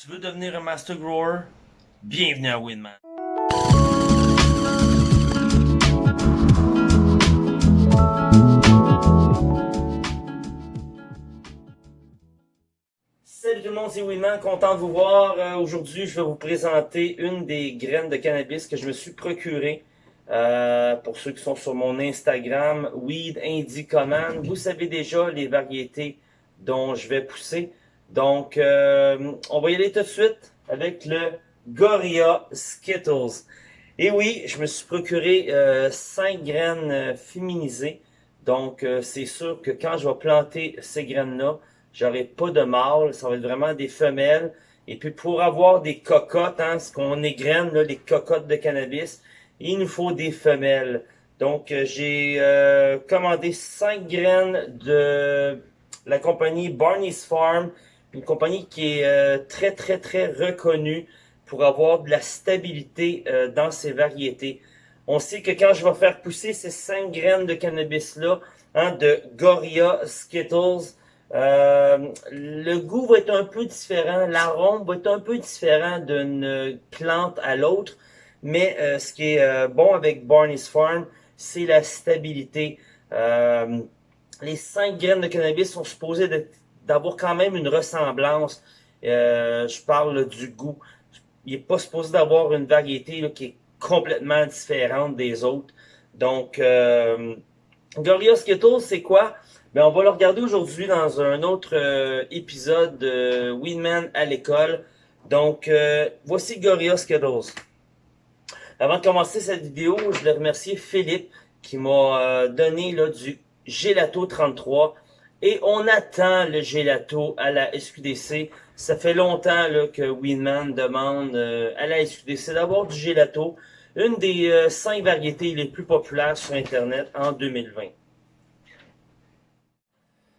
Tu veux devenir un master grower? Bienvenue à Winman. Salut tout le monde, c'est Winman, content de vous voir. Euh, Aujourd'hui, je vais vous présenter une des graines de cannabis que je me suis procurée. Euh, pour ceux qui sont sur mon Instagram, Weed Indie Command, vous savez déjà les variétés dont je vais pousser. Donc, euh, on va y aller tout de suite avec le Gorilla Skittles. Et oui, je me suis procuré 5 euh, graines euh, féminisées. Donc, c'est sûr que quand je vais planter ces graines-là, j'aurai pas de mâles, ça va être vraiment des femelles. Et puis, pour avoir des cocottes, hein, ce qu'on égrène, là, les cocottes de cannabis, il nous faut des femelles. Donc, j'ai commandé 5 graines de la compagnie Barney's Farm une compagnie qui est euh, très, très, très reconnue pour avoir de la stabilité euh, dans ses variétés. On sait que quand je vais faire pousser ces cinq graines de cannabis-là, hein, de Goria Skittles, euh, le goût va être un peu différent, l'arôme va être un peu différent d'une plante à l'autre, mais ce qui est bon avec Barney's Farm, c'est la stabilité. les cinq graines de cannabis sont supposées d'être d'avoir quand même une ressemblance. Euh, je parle du goût. Il n'est pas supposé d'avoir une variété qui est complètement différente des autres. Donc, euh, Gorilla Skittles, c'est quoi? Ben, on va le regarder aujourd'hui dans un autre euh, épisode de Winman à l'école. Donc, euh, voici Gorilla Skittles. Avant de commencer cette vidéo, je voulais remercier Philippe qui m'a donné là, du Gelato 33 et on attend le gelato à la SQDC. Ça fait longtemps là, que Winman demande euh, à la SQDC d'avoir du gelato, une des euh, cinq variétés les plus populaires sur Internet en 2020.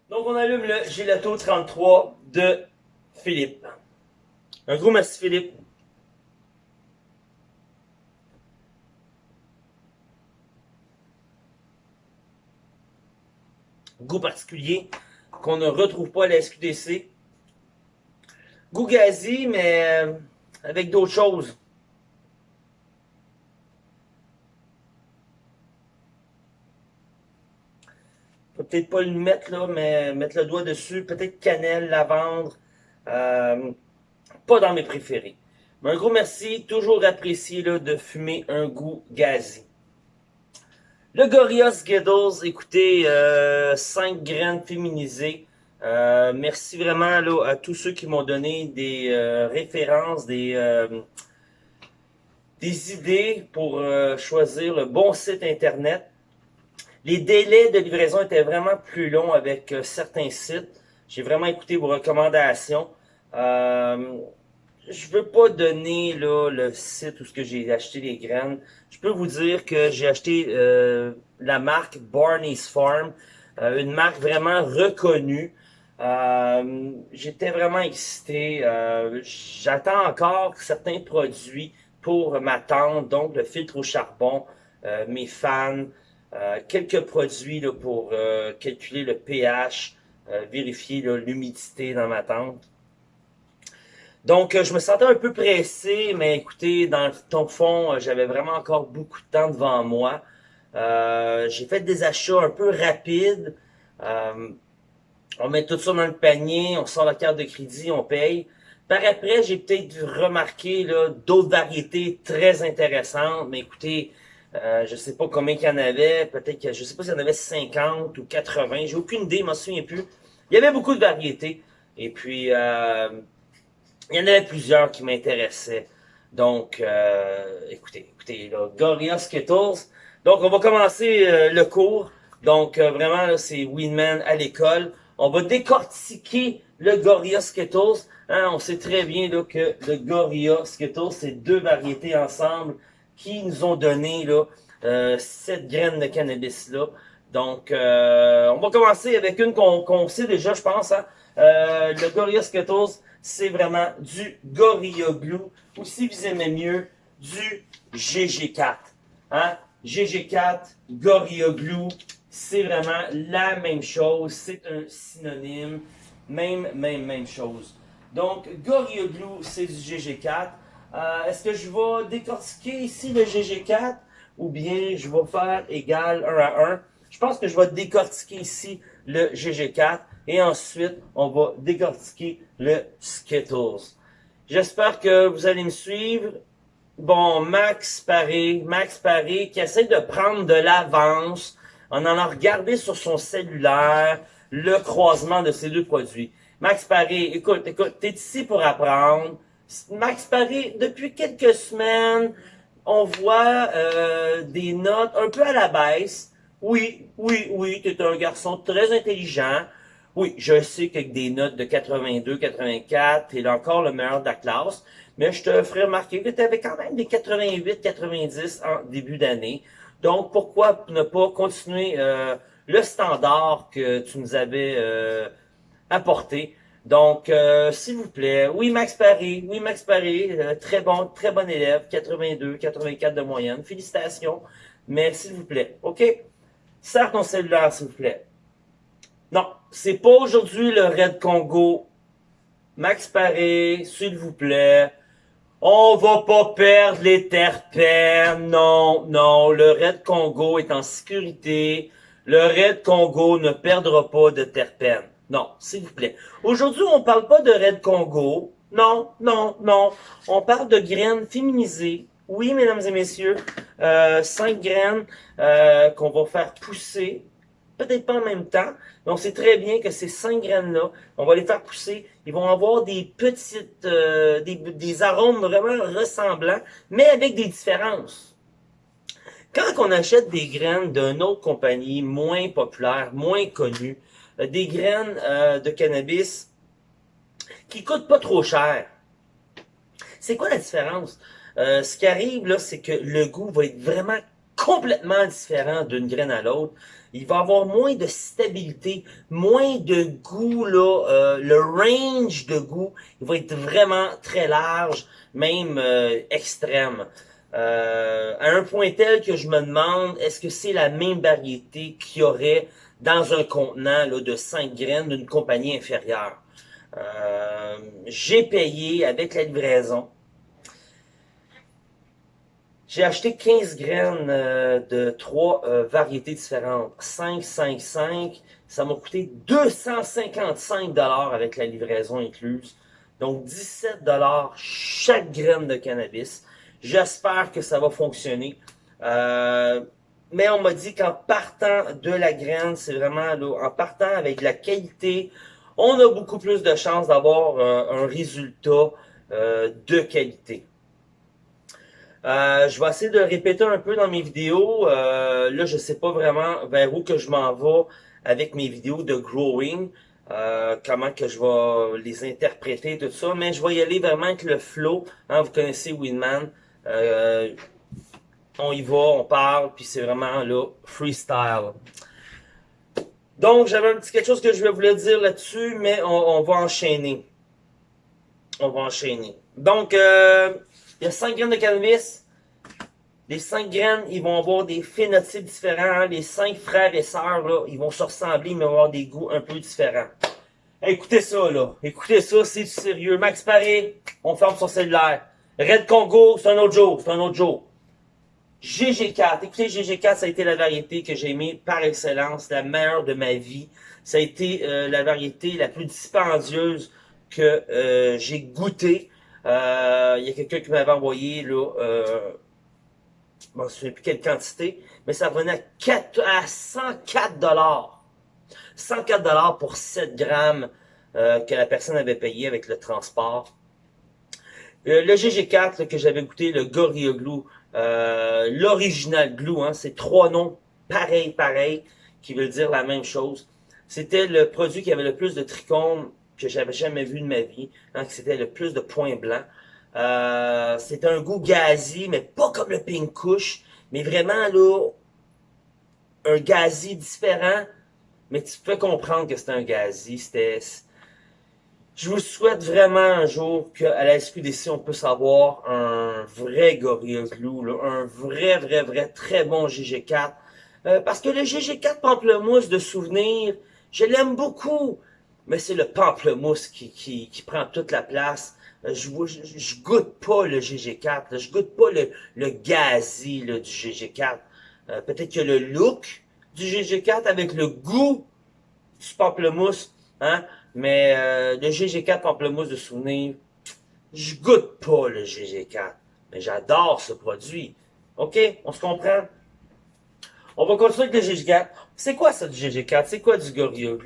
Donc on allume le gelato 33 de Philippe. Un gros merci Philippe. Goût particulier qu'on ne retrouve pas à la SQDC. Goût gazi, mais euh, avec d'autres choses. peut-être pas le mettre là, mais mettre le doigt dessus. Peut-être cannelle, lavande. Euh, pas dans mes préférés. Mais un gros merci, toujours apprécié là, de fumer un goût gazi. Le Gorilla Skittles, écoutez, 5 euh, graines féminisées. Euh, merci vraiment là, à tous ceux qui m'ont donné des euh, références, des, des idées pour choisir le bon site internet. Les délais de livraison étaient vraiment plus longs avec certains sites. J'ai vraiment écouté vos recommandations je veux pas donner là, le site où j'ai acheté les graines. Je peux vous dire que j'ai acheté euh, la marque Barney's Farm, euh, une marque vraiment reconnue. Euh, J'étais vraiment excité. Euh, j'attends encore certains produits pour ma tente, donc le filtre au charbon, mes fans, quelques produits là, pour calculer le pH, vérifier l'humidité dans ma tente. Donc, euh, je me sentais un peu pressé, mais écoutez, dans le fond, euh, j'avais vraiment encore beaucoup de temps devant moi. Euh, j'ai fait des achats un peu rapides. on met tout ça dans le panier, on sort la carte de crédit, on paye. Par après, j'ai peut-être remarqué d'autres variétés très intéressantes, mais écoutez, euh, je sais pas combien il y en avait, peut-être que je sais pas s'il y en avait 50 ou 80, j'ai aucune idée, je m'en souviens plus. Il y avait beaucoup de variétés. Et puis, il y en avait plusieurs qui m'intéressaient. Donc, euh, écoutez, écoutez, là, Gorilla Skittles. Donc, on va commencer euh, le cours. Donc, euh, vraiment, c'est Winman à l'école. On va décortiquer le Gorilla Skittles. Hein, on sait très bien là, que le Gorilla Skittles, c'est deux variétés ensemble qui nous ont donné là, cette graine de cannabis-là. Donc, on va commencer avec une qu'on sait déjà, je pense. Hein? le Gorilla Skittles, c'est vraiment du Gorilla Glue, ou si vous aimez mieux, du GG4. Hein? GG4, Gorilla Glue, c'est vraiment la même chose, c'est un synonyme, même, même, même chose. Donc, Gorilla Glue, c'est du GG4. Euh, est-ce que je vais décortiquer ici le GG4 ou bien je vais faire égal 1 à 1? Je pense que je vais décortiquer ici le GG4 et ensuite on va décortiquer le Skittles. J'espère que vous allez me suivre. Bon, Max Paré, Max Paré qui essaie de prendre de l'avance en allant regarder sur son cellulaire le croisement de ces deux produits. Max Paré, écoute, écoute, t'es ici pour apprendre. Max Paré, depuis quelques semaines, on voit euh, des notes un peu à la baisse. Oui, oui, oui, tu es un garçon très intelligent. Oui, je sais qu'avec des notes de 82, 84, tu es encore le meilleur de la classe, mais je te ferai remarquer que tu avais quand même des 88, 90 en début d'année. Donc, pourquoi ne pas continuer euh, le standard que tu nous avais euh, apporté? Donc, euh, s'il vous plaît, oui, Max Paris, oui, Max Paris, très bon, très bon élève, 82, 84 de moyenne, félicitations, mais s'il vous plaît, OK? Sers ton cellulaire, s'il vous plaît. Non, c'est pas aujourd'hui le Red Congo. Max Paré, s'il vous plaît. On va pas perdre les terpènes. Non, non, le Red Congo est en sécurité. Le Red Congo ne perdra pas de terpènes. Non, s'il vous plaît. Aujourd'hui, on parle pas de Red Congo. Non, non, non. On parle de graines féminisées. Oui, mesdames et messieurs, euh, cinq graines euh, qu'on va faire pousser peut-être pas en même temps, mais on sait très bien que ces cinq graines-là, on va les faire pousser, ils vont avoir des petites, euh, des, arômes vraiment ressemblants, mais avec des différences. Quand on achète des graines d'une autre compagnie, moins populaire, moins connue, euh, des graines euh, de cannabis qui coûtent pas trop cher, c'est quoi la différence? ce qui arrive là, c'est que le goût va être vraiment complètement différent d'une graine à l'autre. Il va avoir moins de stabilité, moins de goût, là, euh, le range de goût, il va être vraiment très large, même euh, extrême. Euh, à un point tel que je me demande, est-ce que c'est la même variété qu'il y aurait dans un contenant là, de 5 graines d'une compagnie inférieure? J'ai payé avec la livraison j'ai acheté 15 graines euh, de trois euh, variétés différentes. 5, 5, 5. Ça m'a coûté 255 dollars avec la livraison incluse. Donc 17 dollars chaque graine de cannabis. J'espère que ça va fonctionner. Euh, mais on m'a dit qu'en partant de la graine, c'est vraiment en partant avec la qualité, on a beaucoup plus de chances d'avoir un résultat de qualité. Euh, je vais essayer de répéter un peu dans mes vidéos. Euh, là, je sais pas vraiment vers où que je m'en vais avec mes vidéos de growing. Euh, comment que je vais les interpréter, tout ça. Mais je vais y aller vraiment avec le flow. Hein, vous connaissez Winman. on y va, on parle, puis c'est vraiment là, freestyle. Donc, j'avais un petit quelque chose que je le dire là-dessus, mais on, on, va enchaîner. On va enchaîner. Donc, euh, il y a 5 graines de cannabis. Les 5 graines, ils vont avoir des phénotypes différents. Les 5 frères et sœurs, là, ils vont se ressembler, mais avoir des goûts un peu différents. écoutez ça, là. Écoutez ça, c'est sérieux. Max Paré, on ferme son cellulaire. Red Congo, c'est un autre jour. C'est un autre jour. GG4. Écoutez, GG4, ça a été la variété que j'ai aimée par excellence, la meilleure de ma vie. Ça a été euh, la variété la plus dispendieuse que euh, j'ai goûtée. Euh, il y a quelqu'un qui m'avait envoyé, là, euh, je ne sais plus quelle quantité, mais ça revenait à, 4, à 104 dollars. 104 dollars pour 7 grammes euh, que la personne avait payé avec le transport. Euh, le GG4 que j'avais goûté, le Gorilla Glue, euh, l'original Glue, hein, c'est trois noms pareils, pareils, qui veulent dire la même chose. C'était le produit qui avait le plus de trichomes que j'avais jamais vu de ma vie. Hein, c'était le plus de points blancs. Euh, c'est un goût gazi, mais pas comme le pink mais vraiment là, un gazi différent, mais tu peux comprendre que c'est un gazi. C'était, je vous souhaite vraiment un jour qu'à la SQDC, on puisse avoir un vrai Gorilla Glue, un vrai, vrai, vrai, très bon GG4. Euh, parce que le GG4 Pamplemousse de souvenir, je l'aime beaucoup. Mais c'est le pamplemousse qui, qui, qui, prend toute la place. Euh, je, je, je goûte pas le GG4, je goûte pas le, le gazi là, du GG4. Euh, peut-être que le look du GG4 avec le goût du pamplemousse, hein, mais euh, le GG4 pamplemousse de souvenir, je goûte pas le GG4, mais j'adore ce produit. OK? On se comprend? On va continuer avec le GG4. C'est quoi ça du GG4? C'est quoi du Gorilla?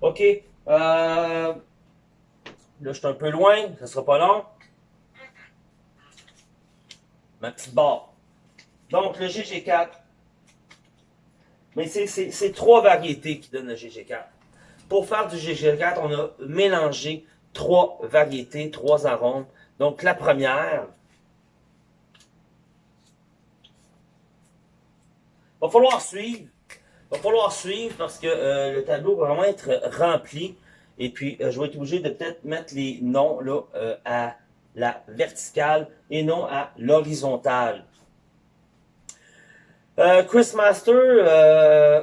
OK? Euh, là, je suis un peu loin. Ça sera pas long. Ma petite barre. Donc, le GG4. Mais c'est trois variétés qui donnent le GG4. Pour faire du GG4, on a mélangé trois variétés, trois arômes. Donc, la première, va falloir suivre. Va falloir suivre parce que euh, le tableau va vraiment être rempli. Et puis, euh, je vais être obligé de peut-être mettre les noms là, euh, à la verticale et non à l'horizontale. Chris Master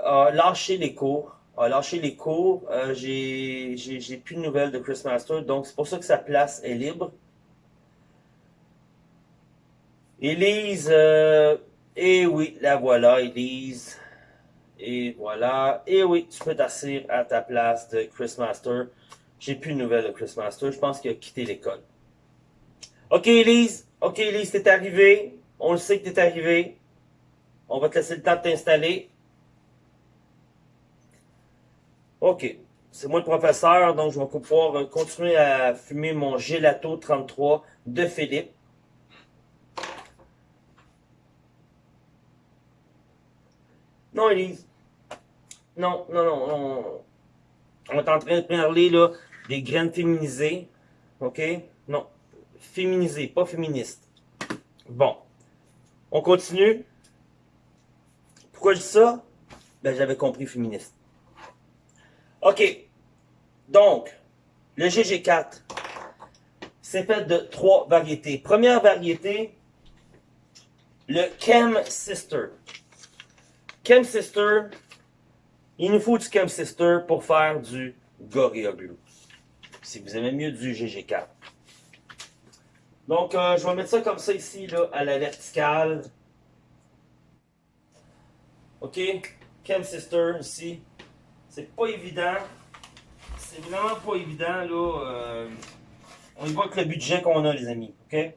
a lâché les cours. A lâché les cours. J'ai plus de nouvelles de Chris Master. Donc, c'est pour ça que sa place est libre. Elise, et oui, la voilà, Elise. Et voilà. Et oui, tu peux t'asseoir à ta place de Chris Master. J'ai plus de nouvelles de Chris Master. Je pense qu'il a quitté l'école. Ok, Elise. Ok, Elise, t'es arrivé. On le sait que t'es arrivé. On va te laisser le temps de t'installer. Ok. C'est moi le professeur, donc je vais pouvoir continuer à fumer mon gelato 33 de Philippe. Non, Elise. Non, non, non, non. On est en train de parler là, des graines féminisées. OK? Non. Féminisées, pas féministes. Bon. On continue. Pourquoi je dis ça? Ben, j'avais compris féministe. OK. Donc, le GG4, c'est fait de trois variétés. Première variété, le Chem Sister. Chem Sister, il nous faut du Chem Sister pour faire du Gorilla Glue. Si vous aimez mieux du GG4. Donc, euh, je vais mettre ça comme ça ici, là, à la verticale. OK? Chem Sister, ici. C'est pas évident. C'est vraiment pas évident, là. Euh, on y voit avec le budget qu'on a, les amis. OK?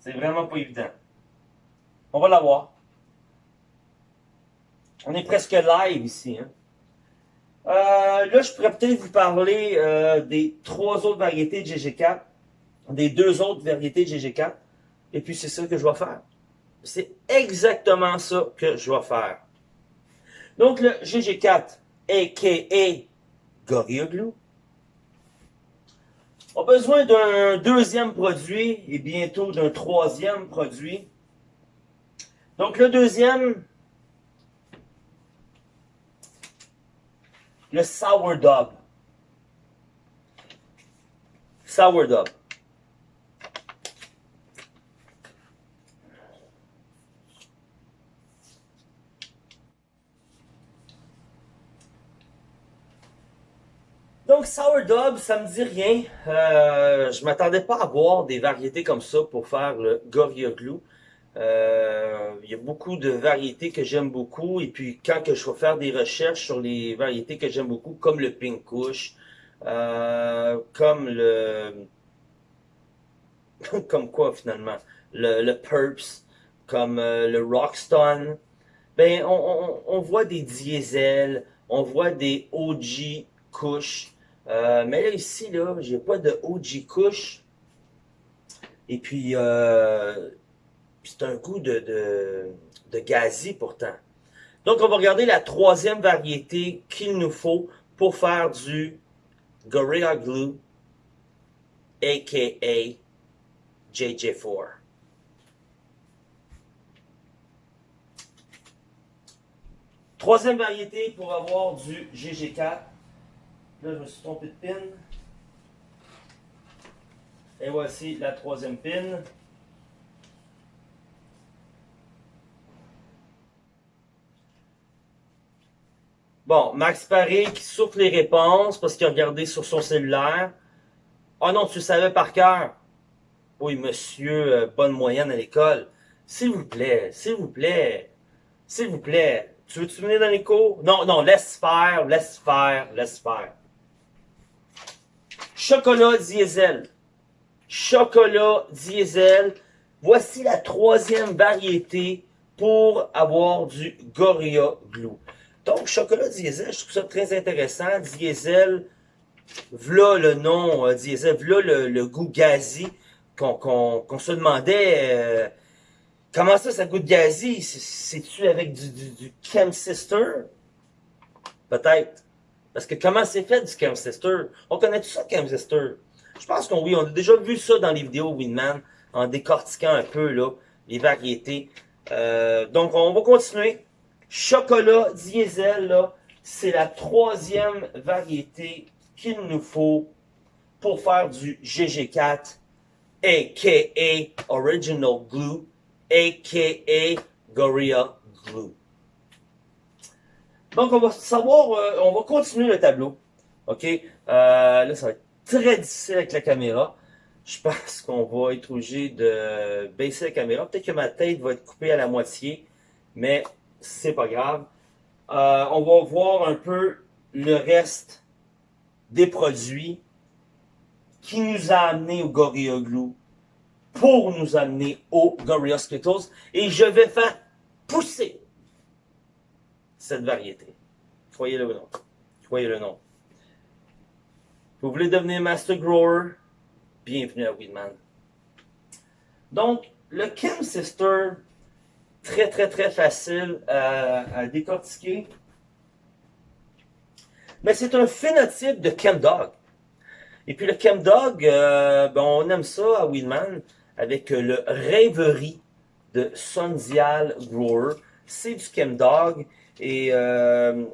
C'est vraiment pas évident. On va l'avoir. On est presque live ici. Hein? Euh, là, je pourrais peut-être vous parler euh, des trois autres variétés de GG4, des deux autres variétés de GG4, et puis c'est ça que je vais faire. C'est exactement ça que je vais faire. Donc, le GG4, a.k.a. Gorilla a besoin d'un deuxième produit et bientôt d'un troisième produit. Donc, le deuxième, le sourdough. Sourdough. Donc, sourdough, ça me dit rien. Euh, je m'attendais pas à voir des variétés comme ça pour faire le Gorilla Glue. Euh, il y a beaucoup de variétés que j'aime beaucoup. Et puis, quand que je vais faire des recherches sur les variétés que j'aime beaucoup, comme le Pink Kush, euh, comme le... comme quoi, finalement? Le, le Purps, comme euh, le Rockstone. Ben, on, on, on, voit des diesel, on voit des OG Kush. Euh, mais là, ici, là, j'ai pas de OG Kush. Et puis, euh, c'est un goût de, de, de pourtant. Donc, on va regarder la troisième variété qu'il nous faut pour faire du Gorilla Glue, a.k.a. JJ4. Troisième variété pour avoir du GG4. Là, je me suis trompé de pin. Et voici la troisième pin. Bon, Max Paré qui souffle les réponses parce qu'il a regardé sur son cellulaire. Ah non, tu savais par cœur. Oui, monsieur, euh, bonne moyenne à l'école. S'il vous plaît, s'il vous plaît, s'il vous plaît. Tu veux-tu venir dans les cours? Non, non, laisse faire, laisse faire, laisse faire. Chocolat diesel. Chocolat diesel. Voici la troisième variété pour avoir du Gorilla Glue. Donc, chocolat diesel, je trouve ça très intéressant. Diesel, voilà le nom, euh, diesel, voilà le, goût gazi qu'on se demandait euh, comment ça, ça goûte gazi? C'est-tu avec du, du, du? Peut-être. Parce que comment c'est fait du Chem Sister? On connaît tout ça, Chem Sister? Je pense qu'on oui, on a déjà vu ça dans les vidéos Winman, en décortiquant un peu là, les variétés. Euh, donc, on va continuer. Chocolat diesel, c'est la troisième variété qu'il nous faut pour faire du GG4, a.k.a. Original Glue, a.k.a. Gorilla Glue. Donc, on va savoir, euh, on va continuer le tableau. OK? Euh, là, ça va être très difficile avec la caméra. Je pense qu'on va être obligé de baisser la caméra. Peut-être que ma tête va être coupée à la moitié, mais c'est pas grave. Euh, on va voir un peu le reste des produits qui nous a amené au Gorilla Glue pour nous amener au Gorilla Skittles. Et je vais faire pousser cette variété. Croyez le nom. Croyez le nom. Vous voulez devenir Master Grower? Bienvenue à Weedman. Donc, le Chem Sister très, très, très facile à, décortiquer. Mais c'est un phénotype de Dog. Et puis le Chemdog, euh, ben on aime ça à Wheelman avec le Rêverie de Sondial Grower. C'est du Chemdog. Et euh,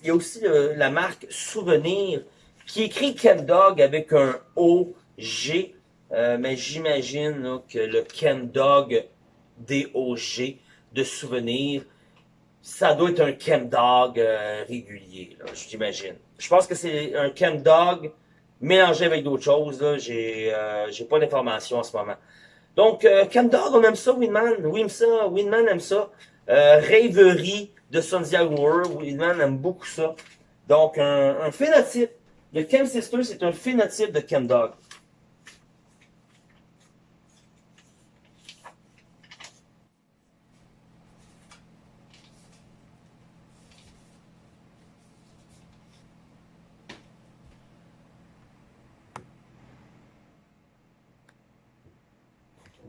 il y a aussi la marque Souvenir qui écrit Chemdog avec un O-G. Euh, mais j'imagine que le Chemdog D-O-G, de souvenirs. Ça doit être un chemdog euh, régulier, j'imagine. Je pense que c'est un chemdog mélangé avec d'autres choses. J'ai euh, pas d'informations en ce moment. Donc, euh, chemdog, on aime ça, Winman. Ça. Winman aime ça. Euh, rêverie de Sundia World. Winman aime beaucoup ça. Donc, un, un phénotype. Le Chem Sister, c'est un phénotype de chemdog.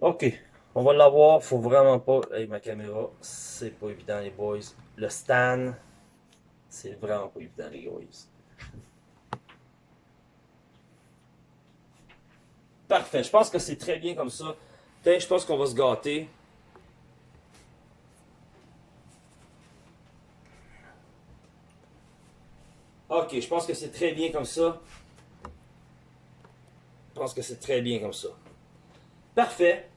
Ok, on va l'avoir. Faut vraiment pas. Hey, ma caméra, c'est pas évident, les boys. Le stand, c'est vraiment pas évident, les boys. Parfait, je pense que c'est très bien comme ça. je pense qu'on va se gâter. Ok, je pense que c'est très bien comme ça. Je pense que c'est très bien comme ça. Parfait.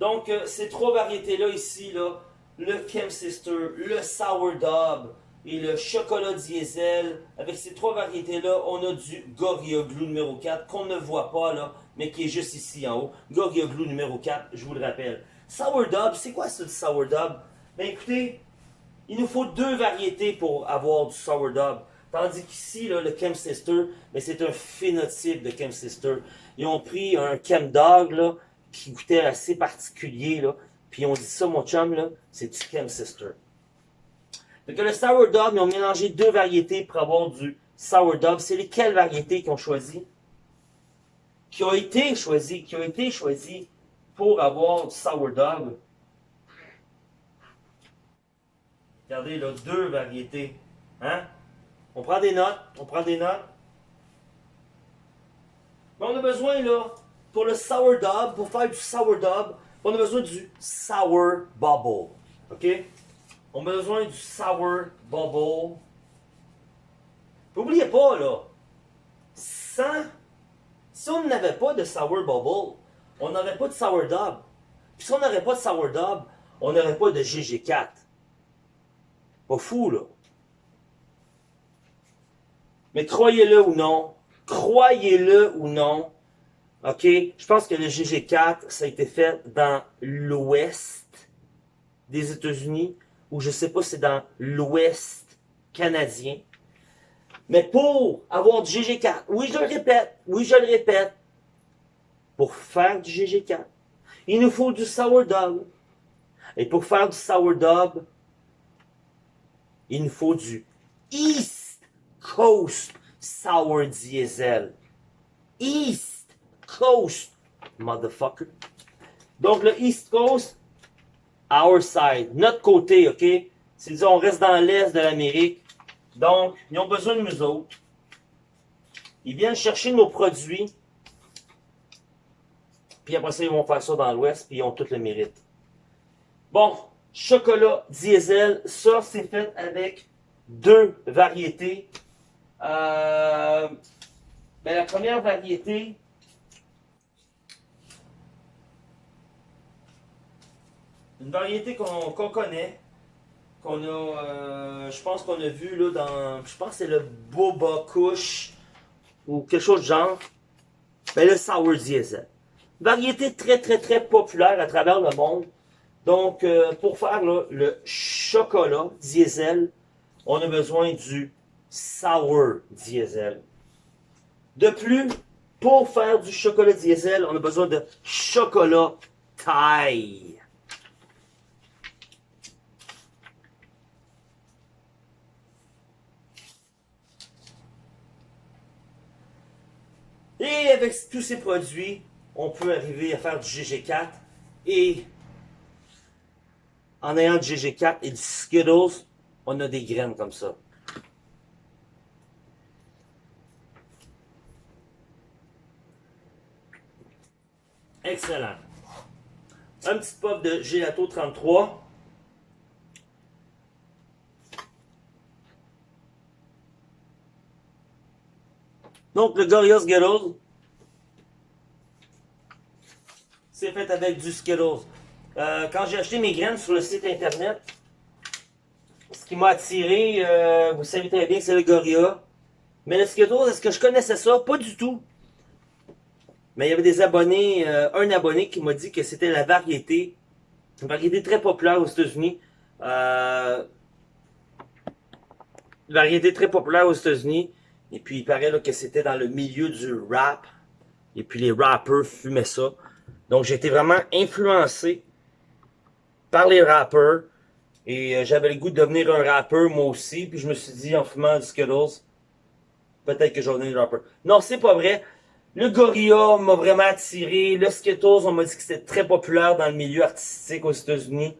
Donc, euh, ces trois variétés-là ici, là, le Chem Sister, le Sourdough et le chocolat diesel, avec ces trois variétés-là, on a du Gorilla Glue numéro 4 qu'on ne voit pas là, mais qui est juste ici en haut. Gorilla Glue numéro 4, je vous le rappelle. Sourdough, c'est quoi ce Sourdough? Ben écoutez, il nous faut deux variétés pour avoir du Sourdough. Tandis qu'ici, le Chem Sister, ben, c'est un phénotype de Chem Sister. Ils ont pris un Chem Dog, là, qui goûtait assez particulier, là. Puis on dit ça, mon chum, c'est du Chem Sister. Donc le sourdough, ils ont mélangé deux variétés pour avoir du sourdough. C'est lesquelles variétés qu'ils ont choisi? Qui ont été choisies, qui ont été choisies pour avoir du sourdough. Regardez, là, deux variétés. Hein? On prend des notes, on prend des notes. Mais on a besoin, là, pour le sourdough, pour faire du sourdough, on a besoin du sour bubble. OK? On a besoin du sour bubble. N'oubliez pas, là, sans, si on n'avait pas de sour bubble, on n'aurait pas de sourdough. Puis si on n'aurait pas de sourdough, on n'aurait pas de GG4. Pas fou, là. Mais croyez-le ou non, croyez-le ou non, OK, je pense que le GG4, ça a été fait dans l'ouest des États-Unis, ou je sais pas si c'est dans l'ouest canadien. Mais pour avoir du GG4, oui, je le répète, oui, je le répète, pour faire du GG4, il nous faut du sourdough. Et pour faire du sourdough, il nous faut du East Coast Sour Diesel. East Coast, motherfucker. Donc le East Coast, our side, notre côté, ok? C'est disons, on reste dans l'est de l'Amérique. Donc, ils ont besoin de nous autres. Ils viennent chercher nos produits. Puis après ça, ils vont faire ça dans l'ouest, puis ils ont tout le mérite. Bon, chocolat diesel, ça c'est fait avec deux variétés. Euh, ben, la première variété, une variété qu'on connaît, qu'on a, euh, je pense qu'on a vu là dans, je pense c'est le Boba Kush ou quelque chose de genre. Ben, le Sour Diesel. Variété très très très populaire à travers le monde. Donc, euh, pour faire le chocolat diesel, on a besoin du sour diesel. De plus, pour faire du chocolat diesel, on a besoin de chocolat taille. Et avec tous ces produits, on peut arriver à faire du GG4 et en ayant du GG4 et du Skittles, on a des graines comme ça. Excellent. Un petit pop de Gelato 33. Donc, le Gorilla Skittles, c'est fait avec du Skittles. Euh, quand j'ai acheté mes graines sur le site internet, ce qui m'a attiré, euh, vous savez très bien que c'est le Gorilla. Mais le Skittles, est-ce que je connaissais ça? Pas du tout. Mais il y avait des abonnés, euh, un abonné qui m'a dit que c'était la variété, une variété très populaire aux États-Unis. Variété très populaire aux États-Unis. Et puis il paraît que c'était dans le milieu du rap. Et puis les rappers fumaient ça. Donc été vraiment influencé par les rappeurs. Et euh, j'avais le goût de devenir un rappeur moi aussi. Puis je me suis dit en fumant du Skittles, peut-être que je vais devenir un rappeur. Non, c'est pas vrai. Le Gorilla m'a vraiment attiré. Le Skittles, on m'a dit que c'était très populaire dans le milieu artistique aux États-Unis.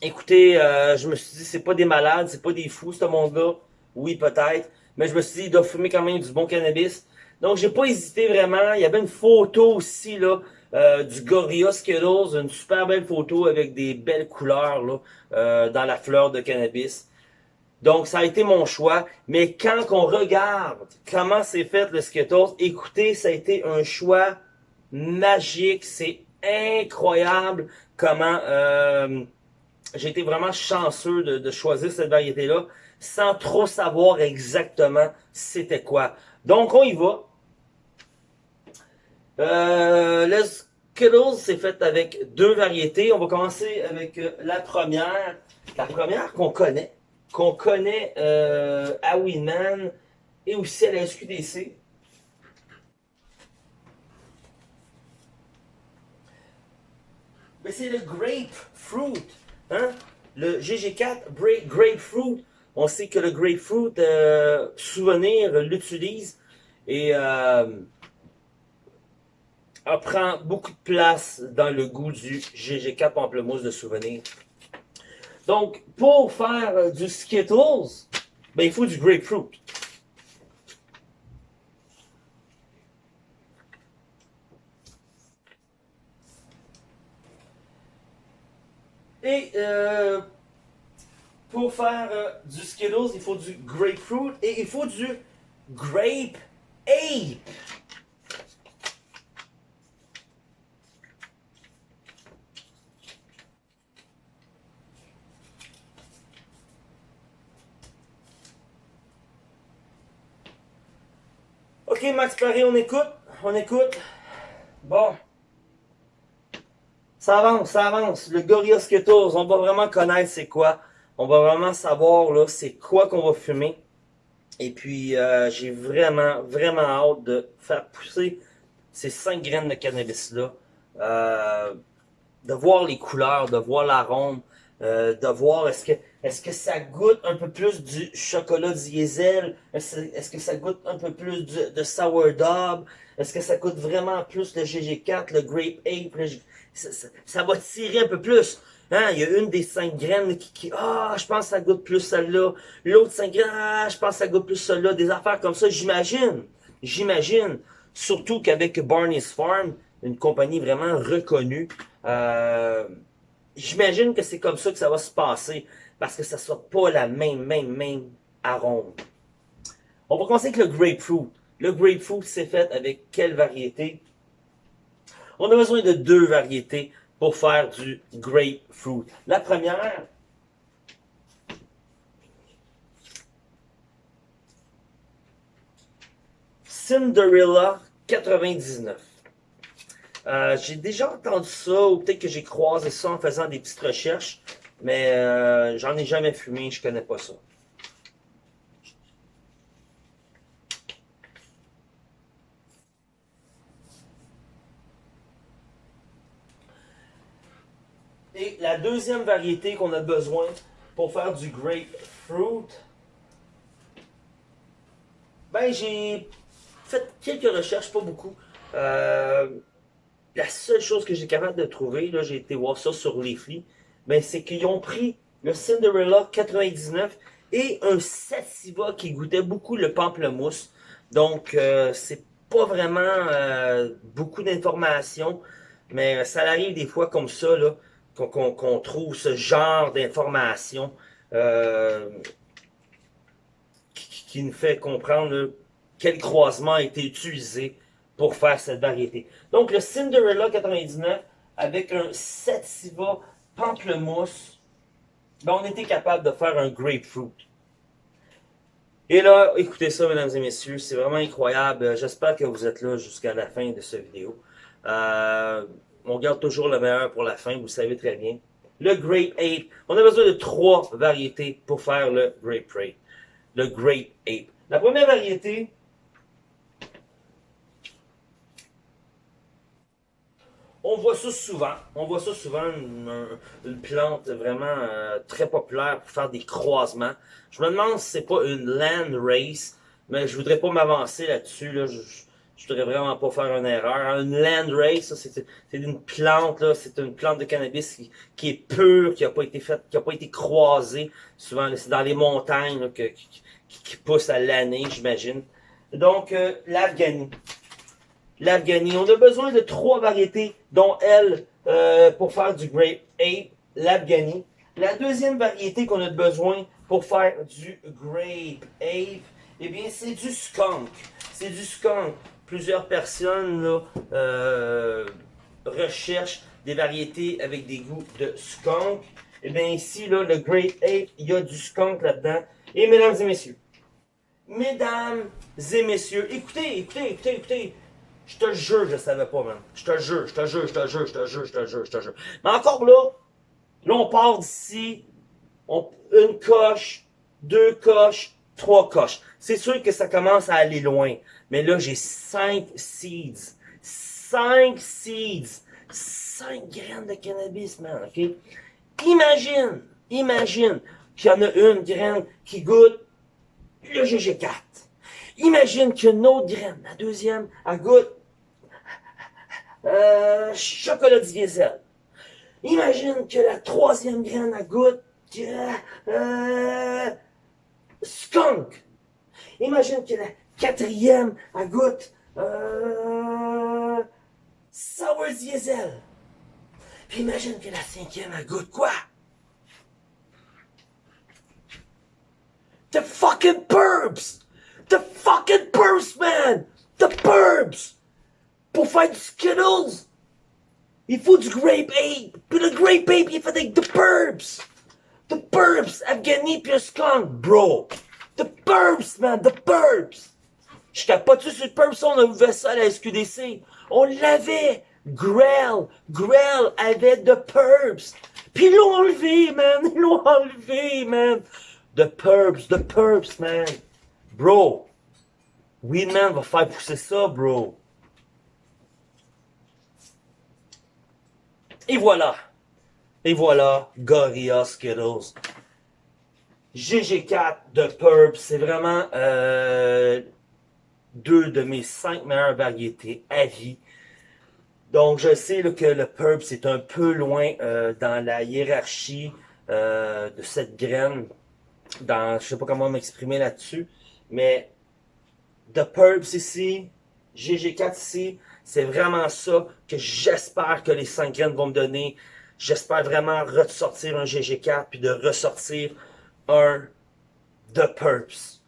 Écoutez, euh, je me suis dit, c'est pas des malades, c'est pas des fous, ce monde-là. Oui, peut-être. Mais je me suis dit, il doit fumer quand même du bon cannabis. Donc, j'ai pas hésité vraiment. Il y avait une photo aussi, là, euh, du Gorilla Skittles, une super belle photo avec des belles couleurs là, euh, dans la fleur de cannabis. Donc, ça a été mon choix. Mais quand on regarde comment c'est fait le Skittles, écoutez, ça a été un choix magique. C'est incroyable comment euh, j'ai été vraiment chanceux de, de choisir cette variété-là sans trop savoir exactement c'était quoi. Donc, on y va. Euh, le Skittles, c'est fait avec deux variétés. On va commencer avec euh, la première. La première qu'on connaît. Qu'on connaît euh, à Winman et aussi à la SQDC. Mais c'est le grapefruit. Hein? Le GG4 Grapefruit. On sait que le grapefruit, euh, souvenir, l'utilise. Et euh, prend beaucoup de place dans le goût du GG4 Pamplemousse de souvenir. Donc, pour faire euh, du Skittles, ben, il faut du grapefruit. Et euh, pour faire euh, du Skittles, il faut du grapefruit et il faut du grape ape. Max Paré, on écoute. On écoute. Bon. Ça avance, ça avance. Le Gorilla Skittles, on va vraiment connaître c'est quoi. On va vraiment savoir là c'est quoi qu'on va fumer. Et puis, euh, j'ai vraiment, vraiment hâte de faire pousser ces 5 graines de cannabis-là. Euh, de voir les couleurs, de voir l'arôme, euh, de voir est-ce que est-ce que ça goûte un peu plus du chocolat diesel, est-ce que ça goûte un peu plus de sourdough, est-ce que ça goûte vraiment plus le GG4, le Grape Ape, ça, va tirer un peu plus. Hein, il y a une des cinq graines qui, ah, je pense que ça goûte plus celle-là. L'autre cinq graines, ah, je pense que ça goûte plus celle-là. Des affaires comme ça, j'imagine. J'imagine. Surtout qu'avec Barney's Farm, une compagnie vraiment reconnue, euh, j'imagine que c'est comme ça que ça va se passer. Parce que ça ne soit pas la même, même, même arôme. On va commencer avec le grapefruit. Le grapefruit, c'est fait avec quelle variété? On a besoin de deux variétés pour faire du grapefruit. La première, Cinderella 99. Euh, j'ai déjà entendu ça, ou peut-être que j'ai croisé ça en faisant des petites recherches, mais euh, j'en ai jamais fumé, je connais pas ça. Et deuxième variété qu'on a besoin pour faire du grapefruit, ben j'ai fait quelques recherches, pas beaucoup. Euh, la seule chose que j'ai capable de trouver, là, j'ai été voir ça sur Leafly, ben, c'est qu'ils ont pris le Cinderella 99 et un Sativa qui goûtait beaucoup le pamplemousse. Donc, euh, c'est pas vraiment euh, beaucoup d'informations, mais ça arrive des fois comme ça, là, qu'on trouve ce genre d'informations euh, qui, nous fait comprendre quel croisement a été utilisé pour faire cette variété. Donc le Cinderella 99 avec un Sativa pamplemousse, ben, on était capable de faire un grapefruit. Et là, écoutez ça, mesdames et messieurs, c'est vraiment incroyable. J'espère que vous êtes là jusqu'à la fin de cette vidéo. Euh, on garde toujours le meilleur pour la fin, vous savez très bien. Le Grape Ape. On a besoin de trois variétés pour faire le Grape Ape. Le Grape Ape. La première variété, on voit ça souvent. On voit ça souvent, une, plante vraiment euh, très populaire pour faire des croisements. Je me demande si c'est pas une land race, mais je voudrais pas m'avancer là-dessus. Là. Je voudrais vraiment pas faire une erreur. Une landrace, c'est une plante, là, c'est une plante de cannabis qui, est pure, qui n'a pas été faite, qui a pas été croisée. Souvent, c'est dans les montagnes qui, pousse à l'année, j'imagine. Donc, euh. L'Afghanie, on a besoin de trois variétés, dont elle, euh, pour faire du grape ape, l'Afghanie. La deuxième variété qu'on a besoin pour faire du grape ape, eh bien, c'est du skunk. C'est du skunk plusieurs personnes euh, recherchent des variétés avec des goûts de skunk. Et eh bien ici, là, le Great Ape, il y a du skunk là-dedans. Et mesdames et messieurs, mesdames et messieurs, écoutez, écoutez, écoutez, écoutez. Je te jure, je savais pas, man. Je te jure, je te jure, je te jure, je te jure, je te jure, je te jure. Mais encore là, là, on part d'ici, une coche, deux coches, trois coches. C'est sûr que ça commence à aller loin. Mais là, j'ai cinq seeds. Cinq seeds. Cinq graines de cannabis, man, OK? Imagine, imagine qu'il y en a une graine qui goûte le GG4. Imagine qu'il autre graine, la deuxième, elle goûte euh, chocolat diesel. Imagine que la troisième graine, elle goûte euh, skunk. Imagine que la quatrième, à goûte euh, sour diesel. Puis imagine que la cinquième, à goûte quoi? The fucking burbs! The fucking burbs, man! The burbs! Pour faire du Skittles, il faut du Grape Ape. Puis le Grape Ape, il fait The Burbs. The Burbs, Afghani puis skunk, bro. The Burbs, man, The Burbs. Je capote sur le Purps, on a ouvert ça à la SQDC. On l'avait. Grell, Grell avait de Purps. Puis l'ont enlevé, man. Ils l'ont enlevé, man. The Purps, the Purps, man. Bro. Weedman va faire pousser ça, bro. Et voilà. Et voilà, Gorilla Skittles. GG4 de Purp, c'est vraiment euh, deux de mes cinq meilleures variétés à vie. Donc, je sais que le Purp, c'est un peu loin euh, dans la hiérarchie euh, de cette graine. Dans, je sais pas comment m'exprimer là-dessus, mais The Purps ici, GG4 ici, c'est vraiment ça que j'espère que les 5 graines vont me donner. J'espère vraiment ressortir un GG4 puis de ressortir un The Purps.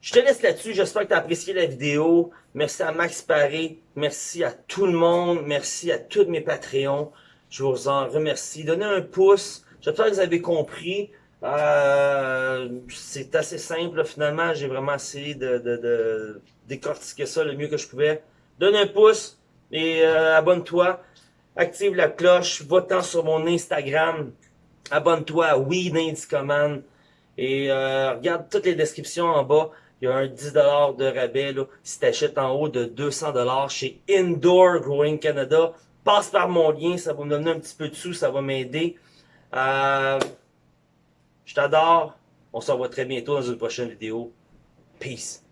Je te laisse là-dessus. J'espère que tu as apprécié la vidéo. Merci à Max Paré. Merci à tout le monde. Merci à tous mes Patreons. Je vous en remercie. Donnez un pouce. J'espère que vous avez compris. Euh, c'est assez simple finalement. J'ai vraiment essayé de, de, de, décortiquer ça le mieux que je pouvais. Donne un pouce et euh, abonne-toi. Active la cloche. Va-t'en sur mon Instagram. Abonne-toi à Weed Command. Et euh, regarde toutes les descriptions en bas. Il y a un 10$ de rabais là, si tu achètes en haut de 200$ chez Indoor Growing Canada. Passe par mon lien, ça va me donner un petit peu de sous, ça va m'aider. Euh, je t'adore. On se revoit très bientôt dans une prochaine vidéo. Peace.